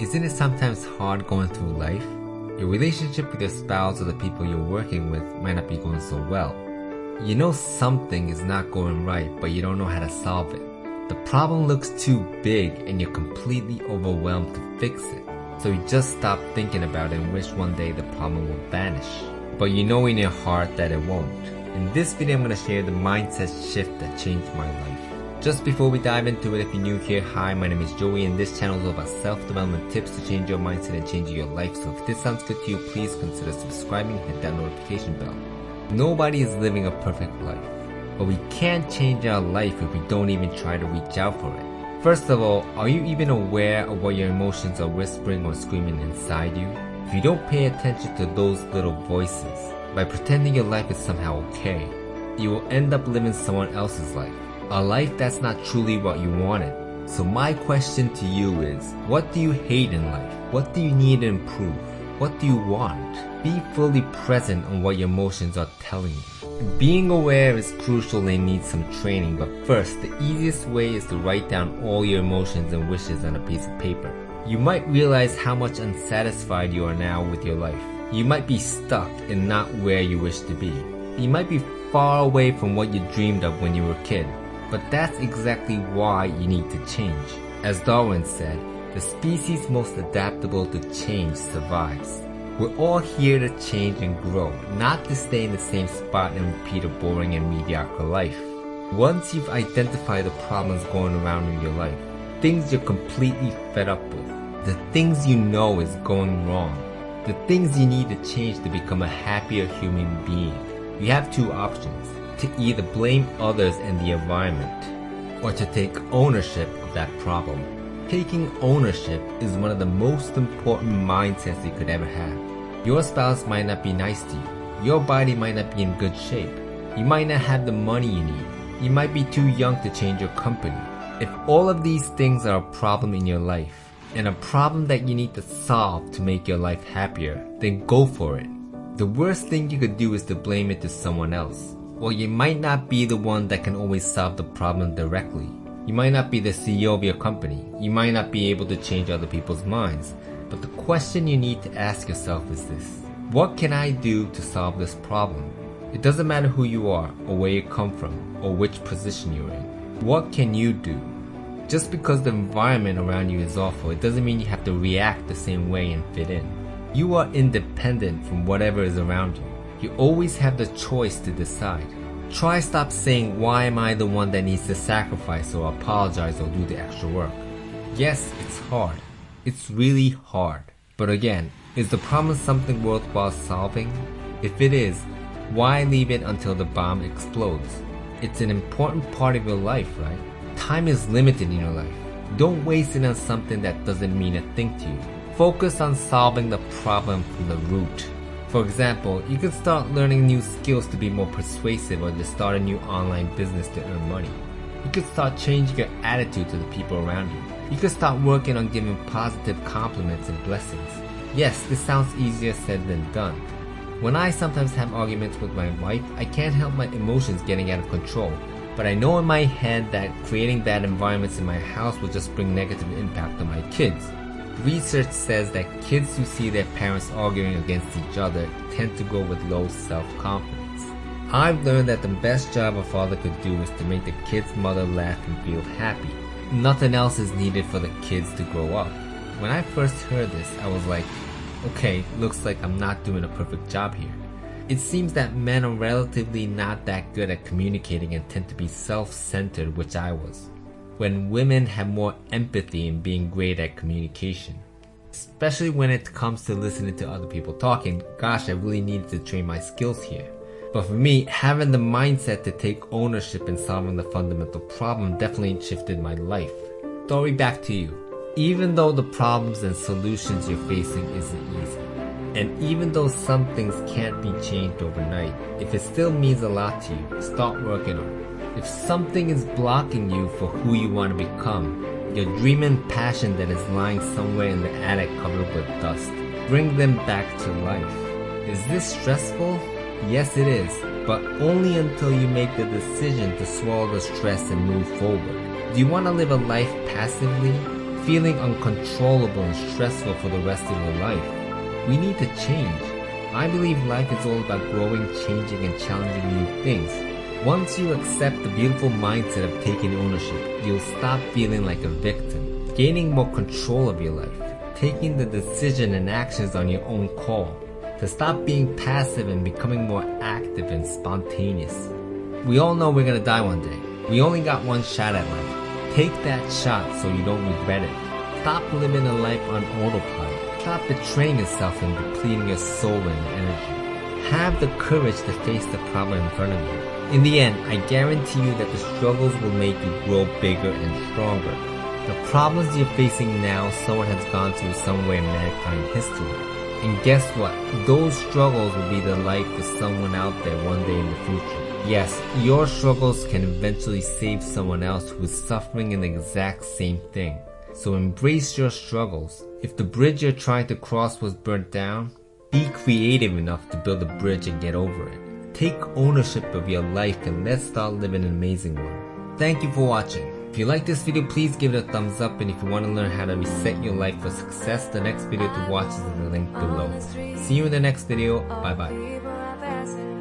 Isn't it sometimes hard going through life? Your relationship with your spouse or the people you're working with might not be going so well. You know something is not going right, but you don't know how to solve it. The problem looks too big and you're completely overwhelmed to fix it. So you just stop thinking about it and wish one day the problem will vanish. But you know in your heart that it won't. In this video I'm going to share the mindset shift that changed my life. Just before we dive into it, if you're new here, hi, my name is Joey and this channel is all about self-development tips to change your mindset and change your life. So if this sounds good to you, please consider subscribing and hit that notification bell. Nobody is living a perfect life, but we can't change our life if we don't even try to reach out for it. First of all, are you even aware of what your emotions are whispering or screaming inside you? If you don't pay attention to those little voices, by pretending your life is somehow okay, you will end up living someone else's life a life that's not truly what you wanted. So my question to you is, what do you hate in life? What do you need to improve? What do you want? Be fully present on what your emotions are telling you. Being aware is crucial and needs some training, but first, the easiest way is to write down all your emotions and wishes on a piece of paper. You might realize how much unsatisfied you are now with your life. You might be stuck and not where you wish to be. You might be far away from what you dreamed of when you were a kid. But that's exactly why you need to change. As Darwin said, the species most adaptable to change survives. We're all here to change and grow, not to stay in the same spot and repeat a boring and mediocre life. Once you've identified the problems going around in your life, things you're completely fed up with, the things you know is going wrong, the things you need to change to become a happier human being, you have two options to either blame others and the environment or to take ownership of that problem. Taking ownership is one of the most important mindsets you could ever have. Your spouse might not be nice to you. Your body might not be in good shape. You might not have the money you need. You might be too young to change your company. If all of these things are a problem in your life, and a problem that you need to solve to make your life happier, then go for it. The worst thing you could do is to blame it to someone else. Well, you might not be the one that can always solve the problem directly. You might not be the CEO of your company. You might not be able to change other people's minds. But the question you need to ask yourself is this. What can I do to solve this problem? It doesn't matter who you are, or where you come from, or which position you're in. What can you do? Just because the environment around you is awful, it doesn't mean you have to react the same way and fit in. You are independent from whatever is around you. You always have the choice to decide. Try stop saying, why am I the one that needs to sacrifice or apologize or do the extra work? Yes, it's hard. It's really hard. But again, is the problem something worthwhile solving? If it is, why leave it until the bomb explodes? It's an important part of your life, right? Time is limited in your life. Don't waste it on something that doesn't mean a thing to you. Focus on solving the problem from the root. For example, you could start learning new skills to be more persuasive or to start a new online business to earn money. You could start changing your attitude to the people around you. You could start working on giving positive compliments and blessings. Yes, this sounds easier said than done. When I sometimes have arguments with my wife, I can't help my emotions getting out of control. But I know in my head that creating bad environments in my house will just bring negative impact on my kids. Research says that kids who see their parents arguing against each other tend to go with low self-confidence. I've learned that the best job a father could do is to make the kid's mother laugh and feel happy. Nothing else is needed for the kids to grow up. When I first heard this, I was like, okay, looks like I'm not doing a perfect job here. It seems that men are relatively not that good at communicating and tend to be self-centered, which I was when women have more empathy and being great at communication. Especially when it comes to listening to other people talking, gosh, I really needed to train my skills here. But for me, having the mindset to take ownership in solving the fundamental problem definitely shifted my life. Story back to you. Even though the problems and solutions you're facing isn't easy, and even though some things can't be changed overnight, if it still means a lot to you, start working on it. If something is blocking you for who you want to become, your dream and passion that is lying somewhere in the attic covered with dust, bring them back to life. Is this stressful? Yes it is, but only until you make the decision to swallow the stress and move forward. Do you want to live a life passively? feeling uncontrollable and stressful for the rest of your life. We need to change. I believe life is all about growing, changing, and challenging new things. Once you accept the beautiful mindset of taking ownership, you'll stop feeling like a victim, gaining more control of your life, taking the decision and actions on your own call, to stop being passive and becoming more active and spontaneous. We all know we're gonna die one day. We only got one shot at life. Take that shot so you don't regret it. Stop living a life on autopilot. Stop betraying yourself and depleting your soul and energy. Have the courage to face the problem in front of you. In the end, I guarantee you that the struggles will make you grow bigger and stronger. The problems you're facing now, someone has gone through somewhere in mankind history. And guess what? Those struggles will be the life for someone out there one day in the future. Yes, your struggles can eventually save someone else who is suffering in the exact same thing. So embrace your struggles. If the bridge you're trying to cross was burnt down, be creative enough to build a bridge and get over it. Take ownership of your life and let's start living an amazing one. Thank you for watching. If you like this video, please give it a thumbs up and if you want to learn how to reset your life for success, the next video to watch is in the link below. See you in the next video. Bye bye.